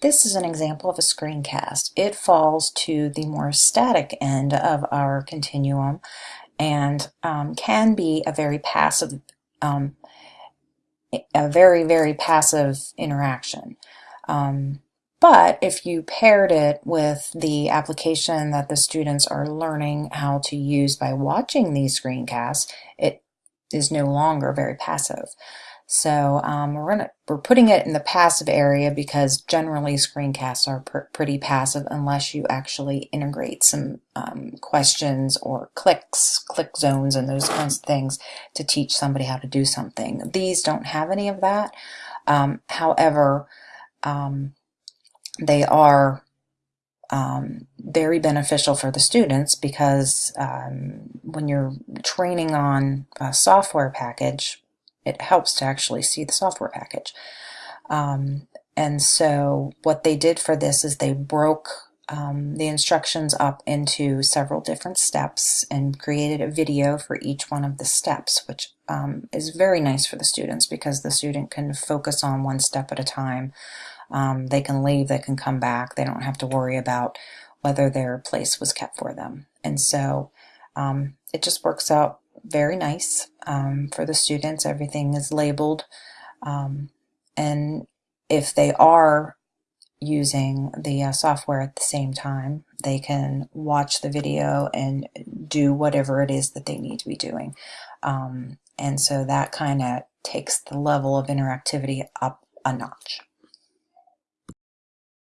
This is an example of a screencast. It falls to the more static end of our continuum and um, can be a very passive, um, a very, very passive interaction. Um, but if you paired it with the application that the students are learning how to use by watching these screencasts, it is no longer very passive. So um, we're gonna we're putting it in the passive area because generally screencasts are pr pretty passive unless you actually integrate some um, questions or clicks, click zones, and those kinds of things to teach somebody how to do something. These don't have any of that. Um, however, um, they are um, very beneficial for the students because um, when you're training on a software package, it helps to actually see the software package. Um, and so what they did for this is they broke um, the instructions up into several different steps and created a video for each one of the steps, which um, is very nice for the students because the student can focus on one step at a time. Um, they can leave, they can come back, they don't have to worry about whether their place was kept for them. And so um, it just works out very nice um, for the students. Everything is labeled. Um, and if they are using the uh, software at the same time, they can watch the video and do whatever it is that they need to be doing. Um, and so that kind of takes the level of interactivity up a notch.